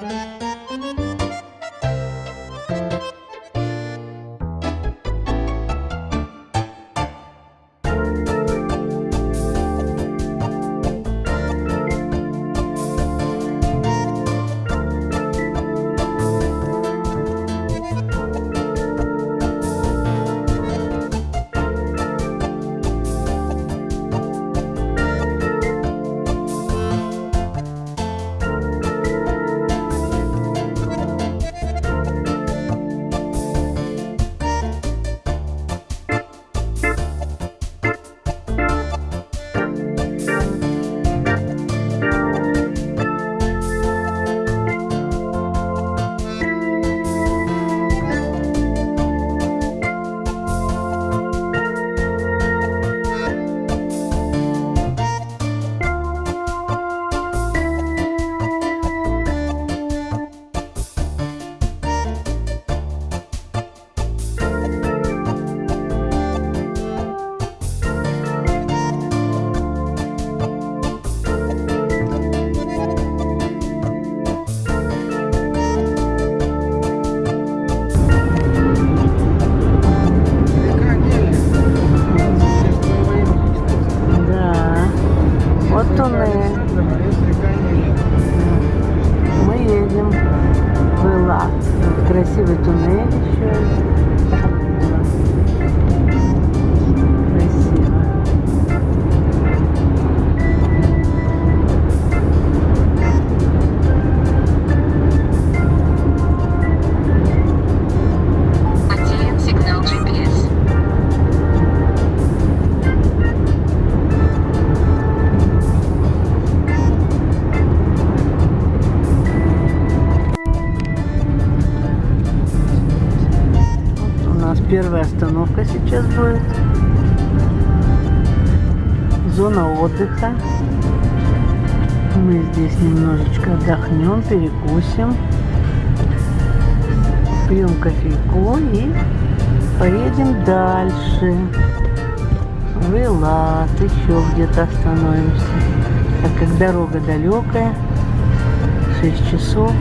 Música остановка сейчас будет. Зона отдыха. Мы здесь немножечко отдохнем, перекусим. Пьем кофейку и поедем дальше. В Элат, еще где-то остановимся. Так как дорога далекая, 6 часов.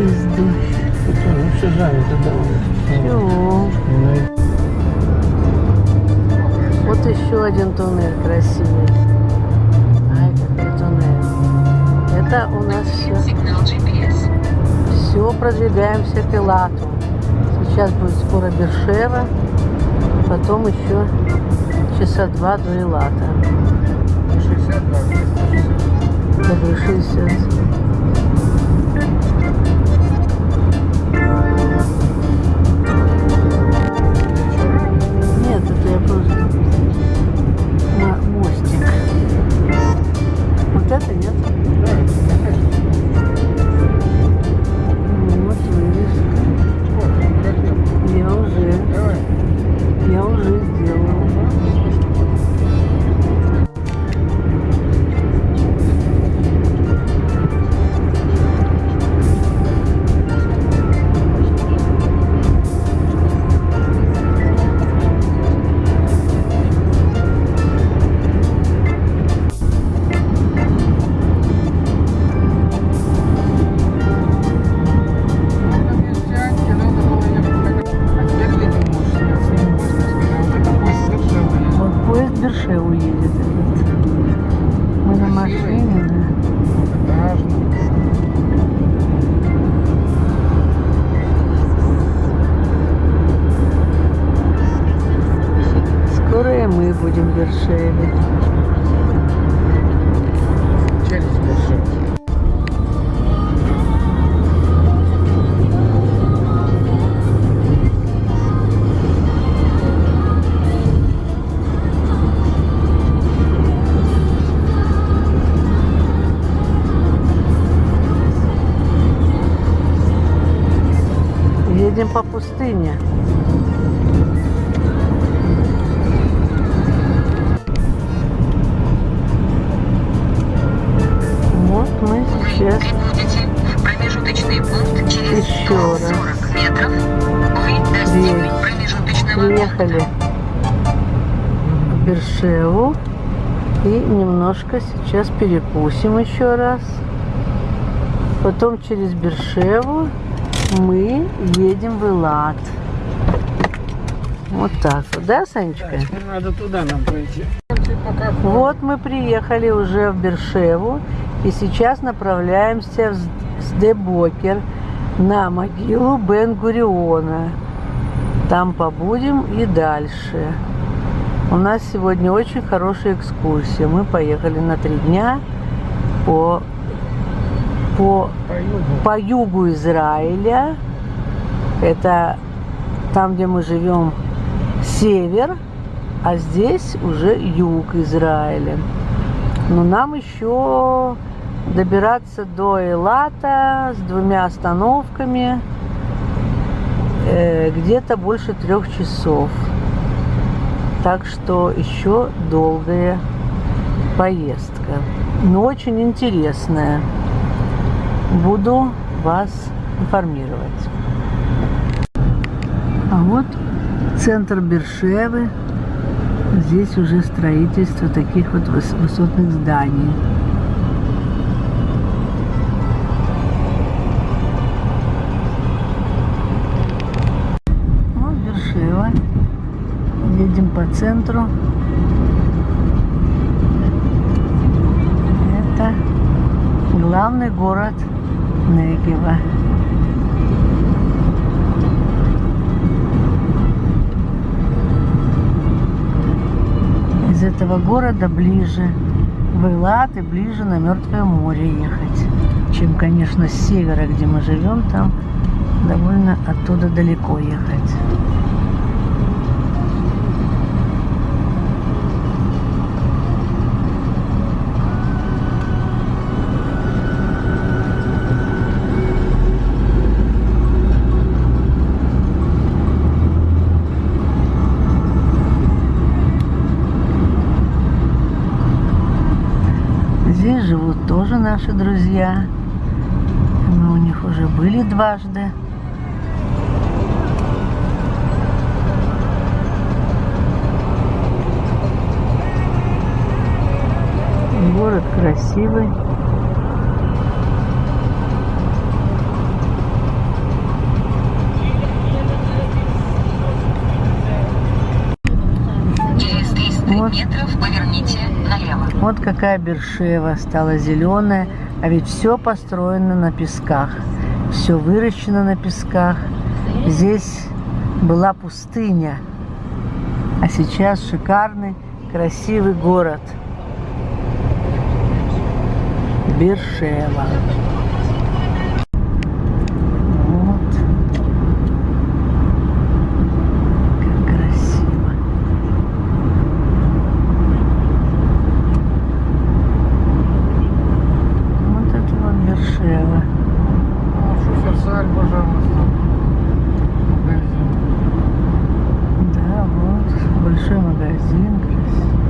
Езды. Ну, все занято, да. Вот еще один туннель красивый. Ай, какой туннель. Это у нас все. Все, продвигаемся к Элату. Сейчас будет скоро Бершева. Потом еще часа два до Элата. 62. Добрый 60. Нет? Вот поезд Бершеву едет этот. Мы на машине, да. Скоро и мы будем в Едем по пустыне. Вот мы сейчас Прибудете в промежуточный пункт через Еще раз. 140 метров. Вы достигли Есть. промежуточного приехали в Бершеву и немножко сейчас перекусим еще раз. Потом через Бершеву мы едем в Элат. Вот так вот, да, Санечка? Теперь надо туда нам пойти. Вот мы приехали уже в Бершеву и сейчас направляемся в Сдебокер на могилу Бен-Гуриона. Там побудем и дальше. У нас сегодня очень хорошая экскурсия. Мы поехали на три дня по, по по югу. Израиля. Это там, где мы живем, север, а здесь уже юг Израиля. Но нам еще добираться до Элата с двумя остановками э, где-то больше трех часов. Так что еще долгая поездка. Но очень интересная. Буду вас информировать. А вот центр Бершевы. Здесь уже строительство таких вот выс- высотных зданий. Вот Бершева. Едем по центру. Это главный город Негева. Из этого города ближе в Элат и ближе на Мертвое море ехать, чем, конечно, с севера, где мы живем, там довольно оттуда далеко ехать. Здесь живут тоже наши друзья. Мы у них уже были дважды. Город красивый. Через 300 Вот. метров поверните. Вот какая Бершева стала зеленая, а ведь все построено на песках, все выращено на песках. Здесь была пустыня, а сейчас шикарный, красивый город. Бершева. Вот. Как красиво. Вот это вот Бершева. Ну, Шуферсаль, пожалуйста. Магазин. Да, вот большой магазин. красивый.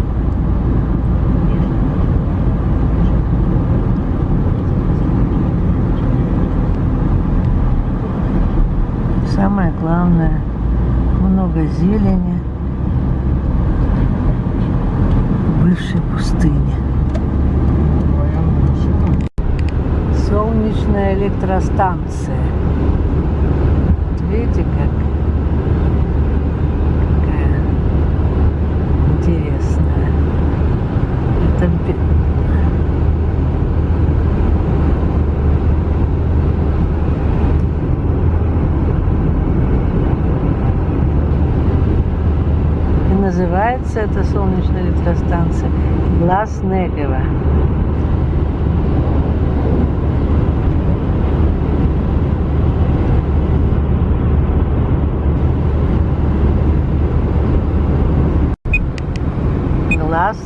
Самое главное, много зелени в бывшей пустыне. Военная машина. Солнечная электростанция. Вот видите, как какая интересная. Это называется эта солнечная электростанция Глаз Негева.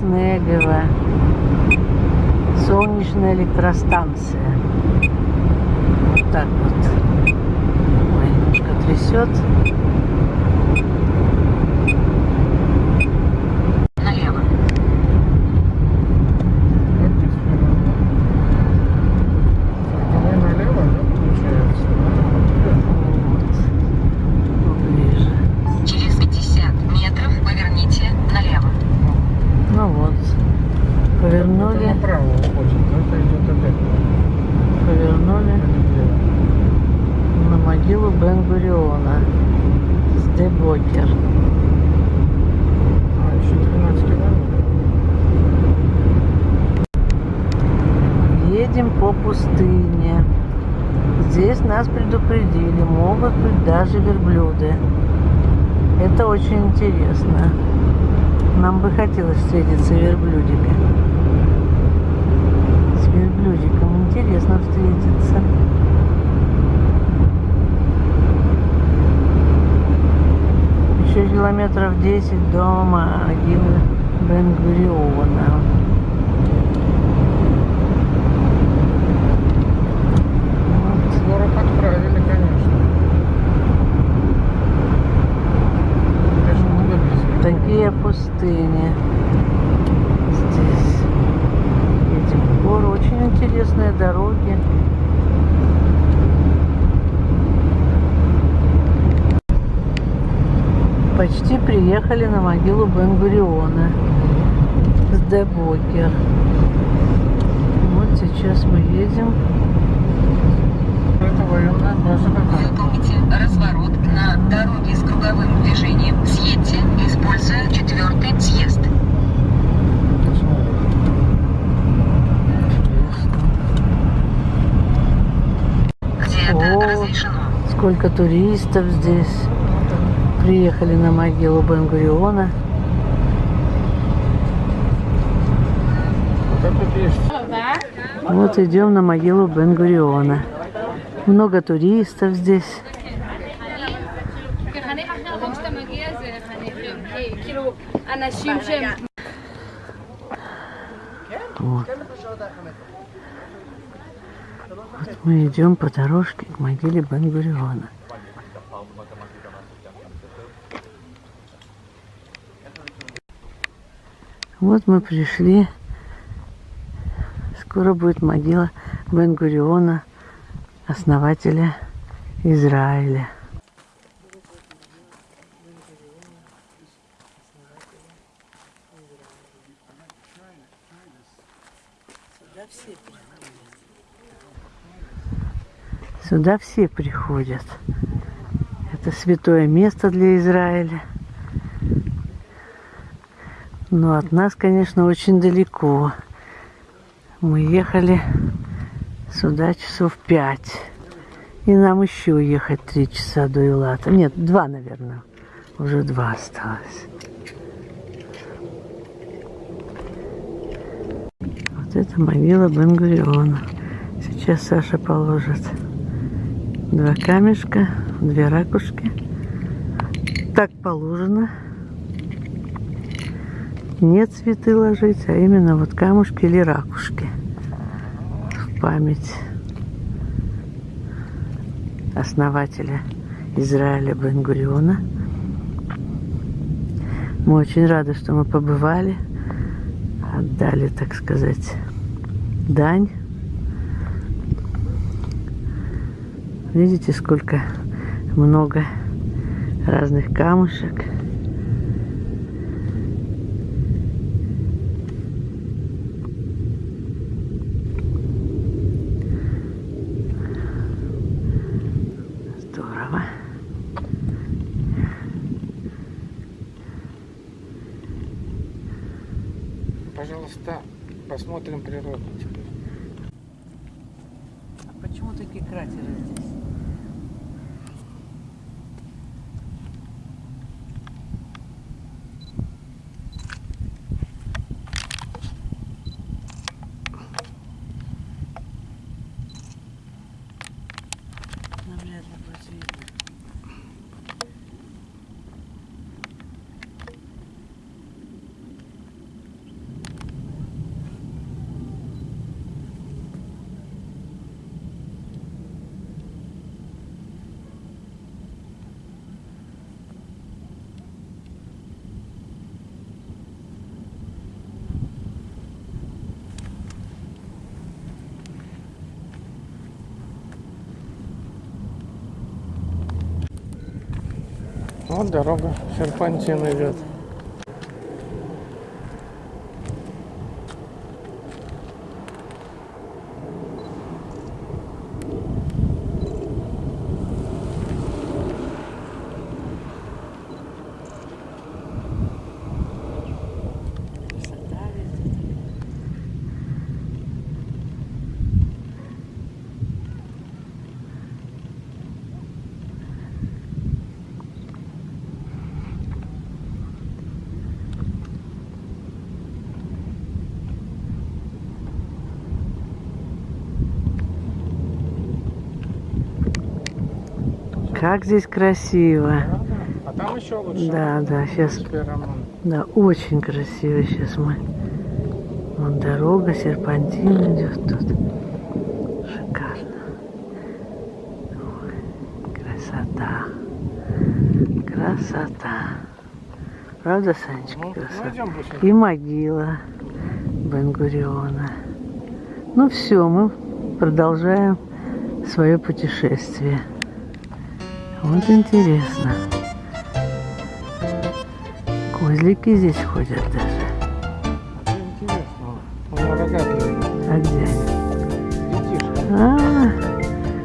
Негева. Солнечная электростанция. Вот так вот. Ой, немножко трясет. Налево. Как здесь прямо? Давай налево, да, получается? Вот. Поближе. Через 50 метров поверните налево. Ну вот. Это Повернули, направо уходит, это идет опять. повернули. Бен-Гуриона. Сдебокер. А, еще 13 километров. Едем по пустыне. Здесь нас предупредили, могут быть даже верблюды. Это очень интересно. Нам бы хотелось встретиться верблюдика. С верблюдиком интересно встретиться. Еще километров 10 до могилы Бен-Гуриона. Вот. Сорок отправили, конечно. Конечно, много близко. Такие пустыни здесь. Едем в гору. Очень интересные дороги. Почти приехали на могилу Бен-Гуриона с Дебокер. Вот сейчас мы едем. Это военная база какая-то. Выполните разворот на дороге с круговым движением. Съедьте, используя четвертый съезд. Где О. это разрешено? Сколько туристов здесь приехали на могилу Бенгуриона. Вот идем на могилу Бенгуриона. Много туристов здесь. Вот. вот мы идем по дорожке к могиле Бенгуриона. Вот мы пришли. Скоро будет могила Бен-Гуриона, основателя Израиля. Сюда все приходят. Это святое место для Израиля. Но от нас, конечно, очень далеко. Мы ехали сюда часов пять. И нам еще ехать три часа до Илата. Нет, два, наверное. Уже два осталось. Вот это могила Бен-Гуриона. Сейчас Саша положит два камешка, две ракушки. Так положено. Не цветы ложить, а именно вот камушки или ракушки. В память основателя Израиля Бен-Гуриона. Мы очень рады, что мы побывали, отдали, так сказать, дань. Видите, сколько много разных камушек. Здорово. Пожалуйста, посмотрим природу теперь. А почему такие кратеры здесь? Вот дорога серпантин идет. Как здесь красиво. А там еще лучше. Да, да, сейчас, да, очень красиво сейчас мы. Вон дорога, серпантин идет тут. Шикарно. Ой, красота. Красота. Правда, Санечка, Ну, красота? И могила Бенгуриона. Ну все, мы продолжаем свое путешествие. Вот интересно. Козлики здесь ходят даже. Интересно. А где они? Детишки. А,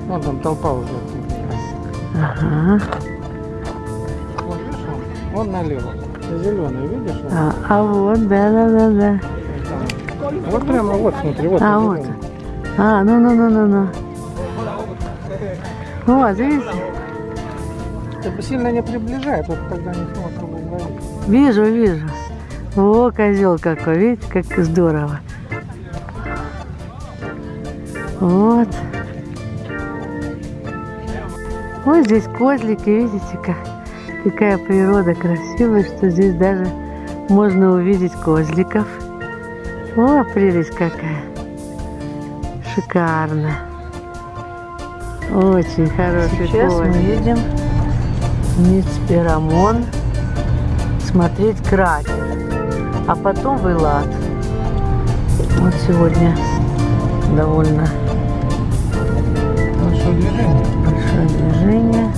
Вон там толпа уже. ага. Видишь, вон, налево. Зеленый, видишь? А, а вот, да, да, да, да. Вот прямо вот, смотри, вот. А, вот. А, ну, ну, ну, ну, ну. Вот, видите? Ты бы сильно не приближай, тут тогда не ловить. Вижу, вижу. О, козел какой, видите, как здорово. Вот. Вот здесь козлики, видите, как, какая природа красивая, что здесь даже можно увидеть козликов. О, прелесть какая. Шикарно. Очень хороший Сейчас мы едем Ницперамон смотреть кратер, а потом в Элат. Вот сегодня довольно что, движение? большое движение.